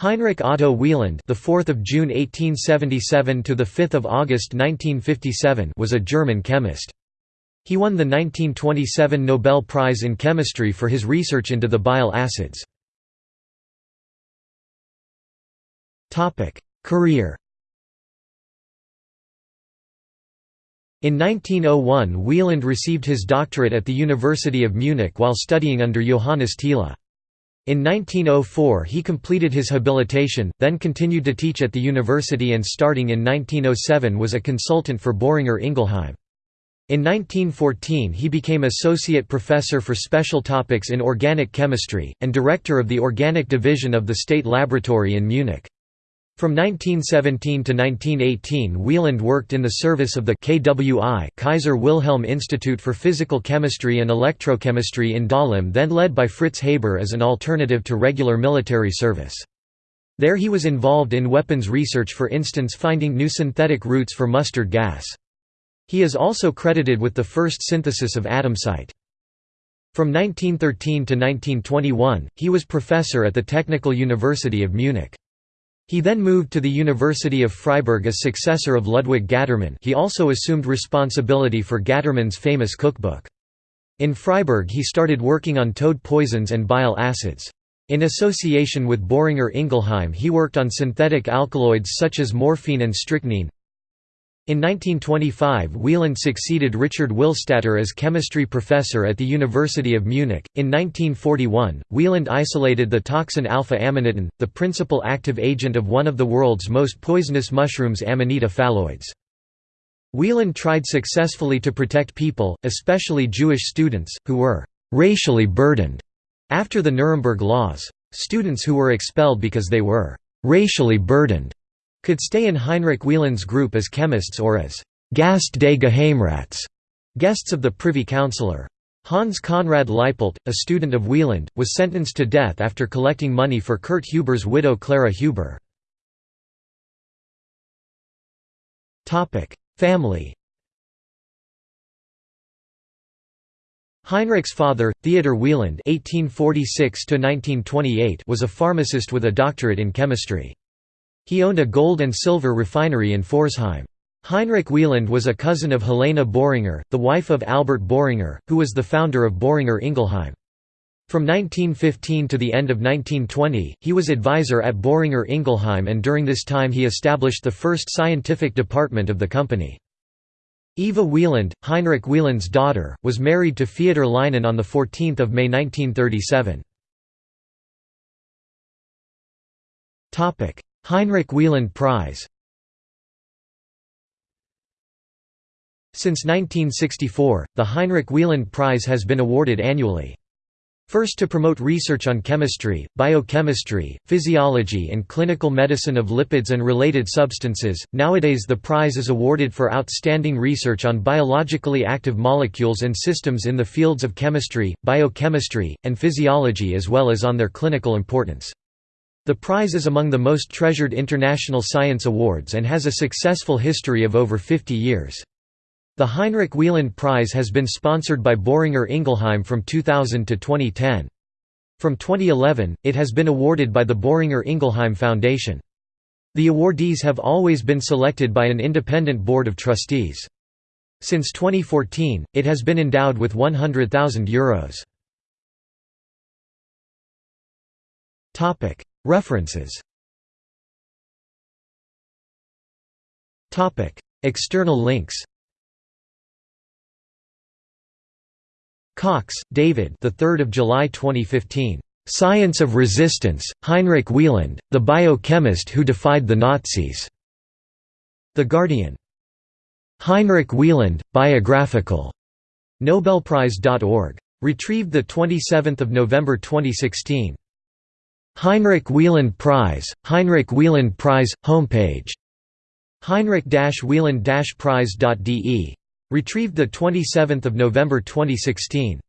Heinrich Otto Wieland, the 4th of June 1877 to the 5th of August 1957, was a German chemist. He won the 1927 Nobel Prize in Chemistry for his research into the bile acids. Topic: Career. In 1901 Wieland received his doctorate at the University of Munich while studying under Johannes Thiele. In 1904 he completed his habilitation, then continued to teach at the university and starting in 1907 was a consultant for Boehringer Ingelheim. In 1914 he became associate professor for special topics in organic chemistry, and director of the organic division of the State Laboratory in Munich. From 1917 to 1918 Wieland worked in the service of the KWI Kaiser Wilhelm Institute for Physical Chemistry and Electrochemistry in Dahlem then led by Fritz Haber as an alternative to regular military service. There he was involved in weapons research for instance finding new synthetic routes for mustard gas. He is also credited with the first synthesis of adamsite. From 1913 to 1921, he was professor at the Technical University of Munich. He then moved to the University of Freiburg as successor of Ludwig Gattermann he also assumed responsibility for Gattermann's famous cookbook. In Freiburg he started working on toad poisons and bile acids. In association with Boehringer Ingelheim he worked on synthetic alkaloids such as morphine and strychnine. In 1925 Wieland succeeded Richard Willstatter as chemistry professor at the University of Munich. In 1941, Wieland isolated the toxin alpha-amanitin, the principal active agent of one of the world's most poisonous mushrooms Amanita phalloides. Wieland tried successfully to protect people, especially Jewish students, who were «racially burdened» after the Nuremberg laws. Students who were expelled because they were «racially burdened» could stay in Heinrich Wieland's group as chemists or as Gast des Geheimrats, guests of the Privy Councillor. Hans Conrad Leipelt, a student of Wieland, was sentenced to death after collecting money for Kurt Huber's widow Clara Huber. Family Heinrich's father, Theodor Wieland (1846–1928), was a pharmacist with a doctorate in chemistry. He owned a gold and silver refinery in Pforzheim. Heinrich Wieland was a cousin of Helena Boehringer, the wife of Albert Boehringer, who was the founder of Boehringer Ingelheim. From 1915 to the end of 1920, he was advisor at Boehringer Ingelheim and during this time he established the first scientific department of the company. Eva Wieland, Heinrich Wieland's daughter, was married to Feodor Lynen on 14 May 1937. Heinrich Wieland Prize Since 1964, the Heinrich Wieland Prize has been awarded annually. First to promote research on chemistry, biochemistry, physiology and clinical medicine of lipids and related substances, nowadays the prize is awarded for outstanding research on biologically active molecules and systems in the fields of chemistry, biochemistry, and physiology as well as on their clinical importance. The prize is among the most treasured international science awards and has a successful history of over 50 years. The Heinrich Wieland Prize has been sponsored by Boehringer Ingelheim from 2000 to 2010. From 2011, it has been awarded by the Boehringer Ingelheim Foundation. The awardees have always been selected by an independent board of trustees. Since 2014, it has been endowed with €100,000. References External links Cox, David. The 3rd of July 2015. Science of Resistance: Heinrich Wieland, the biochemist who defied the Nazis. The Guardian. Heinrich Wieland, biographical. Nobelprize.org. Retrieved the 27th of November 2016. Heinrich Wieland Prize, Heinrich Wieland Prize, homepage Heinrich-Wieland-Prize.de. Retrieved 27 November 2016.